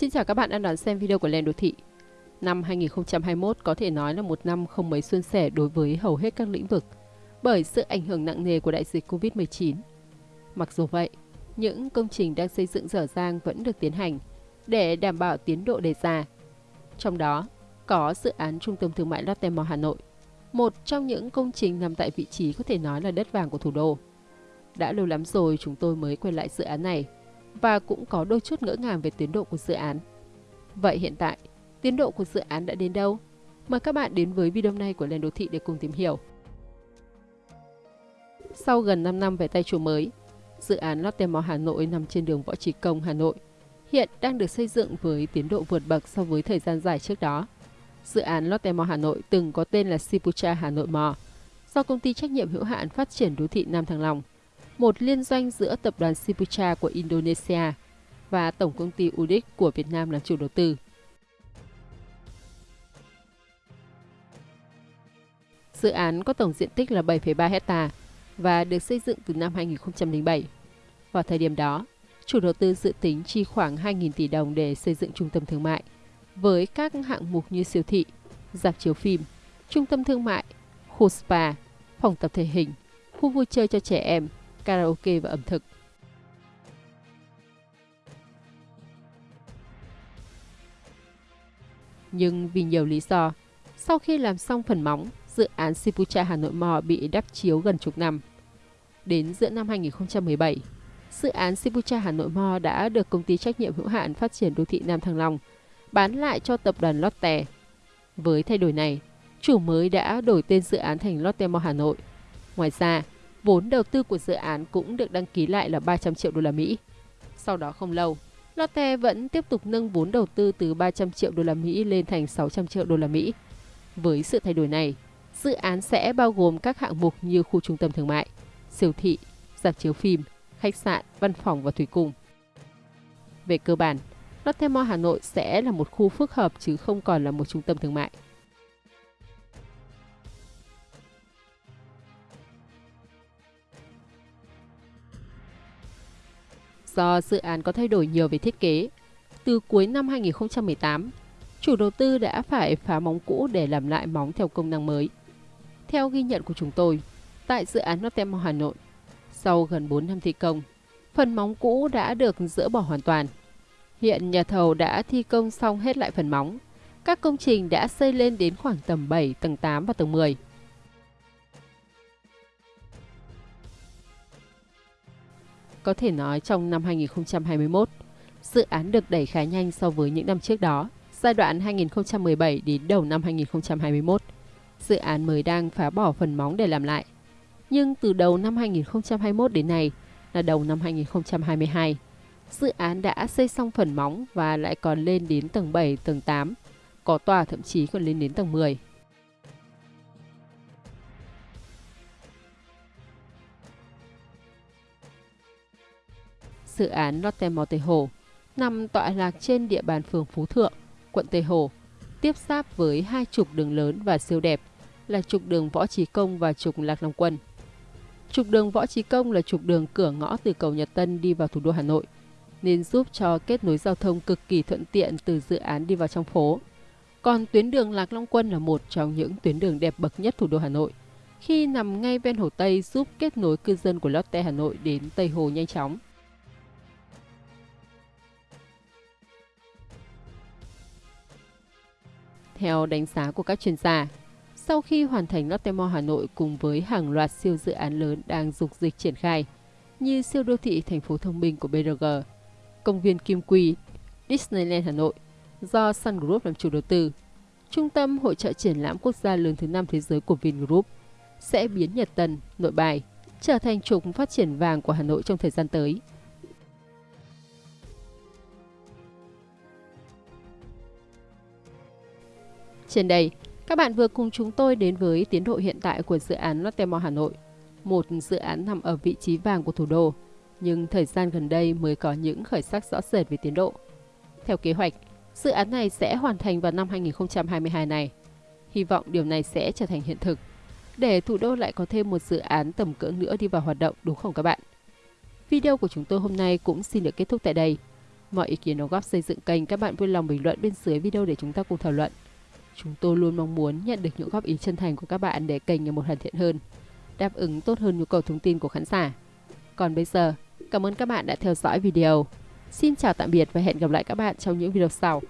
Xin chào các bạn đang đón xem video của Lên Đô Thị. Năm 2021 có thể nói là một năm không mấy suôn sẻ đối với hầu hết các lĩnh vực bởi sự ảnh hưởng nặng nề của đại dịch Covid-19. Mặc dù vậy, những công trình đang xây dựng dở dang vẫn được tiến hành để đảm bảo tiến độ đề ra. Trong đó, có dự án Trung tâm Thương mại Lotte Mall Hà Nội, một trong những công trình nằm tại vị trí có thể nói là đất vàng của thủ đô. Đã lâu lắm rồi chúng tôi mới quay lại dự án này và cũng có đôi chút ngỡ ngàng về tiến độ của dự án. Vậy hiện tại, tiến độ của dự án đã đến đâu? Mời các bạn đến với video này của Lên Đô Thị để cùng tìm hiểu. Sau gần 5 năm về tay chủ mới, dự án Lotte Mall Hà Nội nằm trên đường Võ Trí Công, Hà Nội, hiện đang được xây dựng với tiến độ vượt bậc so với thời gian dài trước đó. Dự án Lotte Mall Hà Nội từng có tên là Sipucha Hà Nội Mall, do công ty trách nhiệm hữu hạn phát triển đô thị Nam Thăng Long một liên doanh giữa tập đoàn Sipucha của Indonesia và tổng công ty UDIC của Việt Nam làm chủ đầu tư. Dự án có tổng diện tích là 7,3 hecta và được xây dựng từ năm 2007. Vào thời điểm đó, chủ đầu tư dự tính chi khoảng 2.000 tỷ đồng để xây dựng trung tâm thương mại, với các hạng mục như siêu thị, dạp chiếu phim, trung tâm thương mại, khu spa, phòng tập thể hình, khu vui chơi cho trẻ em, karaoke và ẩm thực. Nhưng vì nhiều lý do, sau khi làm xong phần móng, dự án Sipucha Hà Nội Mò bị đắp chiếu gần chục năm. Đến giữa năm 2017, dự án Sipucha Hà Nội Mò đã được công ty trách nhiệm hữu hạn phát triển đô thị Nam Thăng Long bán lại cho tập đoàn Lotte. Với thay đổi này, chủ mới đã đổi tên dự án thành Lotte Mall Hà Nội. Ngoài ra, vốn đầu tư của dự án cũng được đăng ký lại là 300 triệu đô la Mỹ. Sau đó không lâu, Lotte vẫn tiếp tục nâng vốn đầu tư từ 300 triệu đô la Mỹ lên thành 600 triệu đô la Mỹ. Với sự thay đổi này, dự án sẽ bao gồm các hạng mục như khu trung tâm thương mại, siêu thị, dạp chiếu phim, khách sạn, văn phòng và thủy cung. Về cơ bản, Lotte Mall Hà Nội sẽ là một khu phức hợp chứ không còn là một trung tâm thương mại. Do dự án có thay đổi nhiều về thiết kế, từ cuối năm 2018, chủ đầu tư đã phải phá móng cũ để làm lại móng theo công năng mới. Theo ghi nhận của chúng tôi, tại dự án Lotte Hà Nội, sau gần 4 năm thi công, phần móng cũ đã được dỡ bỏ hoàn toàn. Hiện nhà thầu đã thi công xong hết lại phần móng. Các công trình đã xây lên đến khoảng tầm 7, tầng 8 và tầng 10. Có thể nói trong năm 2021, dự án được đẩy khá nhanh so với những năm trước đó. Giai đoạn 2017 đến đầu năm 2021, dự án mới đang phá bỏ phần móng để làm lại. Nhưng từ đầu năm 2021 đến nay là đầu năm 2022, dự án đã xây xong phần móng và lại còn lên đến tầng 7, tầng 8, có tòa thậm chí còn lên đến tầng 10. Dự án Lotte Mall Tây Hồ, nằm tọa lạc trên địa bàn phường Phú Thượng, quận Tây Hồ, tiếp giáp với hai trục đường lớn và siêu đẹp là trục đường Võ Trí Công và trục Lạc Long Quân. Trục đường Võ Trí Công là trục đường cửa ngõ từ cầu Nhật Tân đi vào thủ đô Hà Nội, nên giúp cho kết nối giao thông cực kỳ thuận tiện từ dự án đi vào trong phố. Còn tuyến đường Lạc Long Quân là một trong những tuyến đường đẹp bậc nhất thủ đô Hà Nội, khi nằm ngay ven Hồ Tây giúp kết nối cư dân của Lotte Hà Nội đến Tây Hồ nhanh chóng. Theo đánh giá của các chuyên gia, sau khi hoàn thành Lotte Mall Hà Nội cùng với hàng loạt siêu dự án lớn đang dục dịch triển khai, như siêu đô thị thành phố thông minh của BRG, công viên Kim Quy, Disneyland Hà Nội, do Sun Group làm chủ đầu tư, trung tâm hội trợ triển lãm quốc gia lớn thứ năm thế giới của Vingroup, sẽ biến Nhật Tân, Nội Bài trở thành trục phát triển vàng của Hà Nội trong thời gian tới. Trên đây, các bạn vừa cùng chúng tôi đến với tiến độ hiện tại của dự án Lotte Mall Hà Nội, một dự án nằm ở vị trí vàng của thủ đô, nhưng thời gian gần đây mới có những khởi sắc rõ rệt về tiến độ. Theo kế hoạch, dự án này sẽ hoàn thành vào năm 2022 này. Hy vọng điều này sẽ trở thành hiện thực, để thủ đô lại có thêm một dự án tầm cỡ nữa đi vào hoạt động đúng không các bạn? Video của chúng tôi hôm nay cũng xin được kết thúc tại đây. Mọi ý kiến đóng góp xây dựng kênh các bạn vui lòng bình luận bên dưới video để chúng ta cùng thảo luận. Chúng tôi luôn mong muốn nhận được những góp ý chân thành của các bạn để kênh ngày một hoàn thiện hơn, đáp ứng tốt hơn nhu cầu thông tin của khán giả. Còn bây giờ, cảm ơn các bạn đã theo dõi video. Xin chào tạm biệt và hẹn gặp lại các bạn trong những video sau.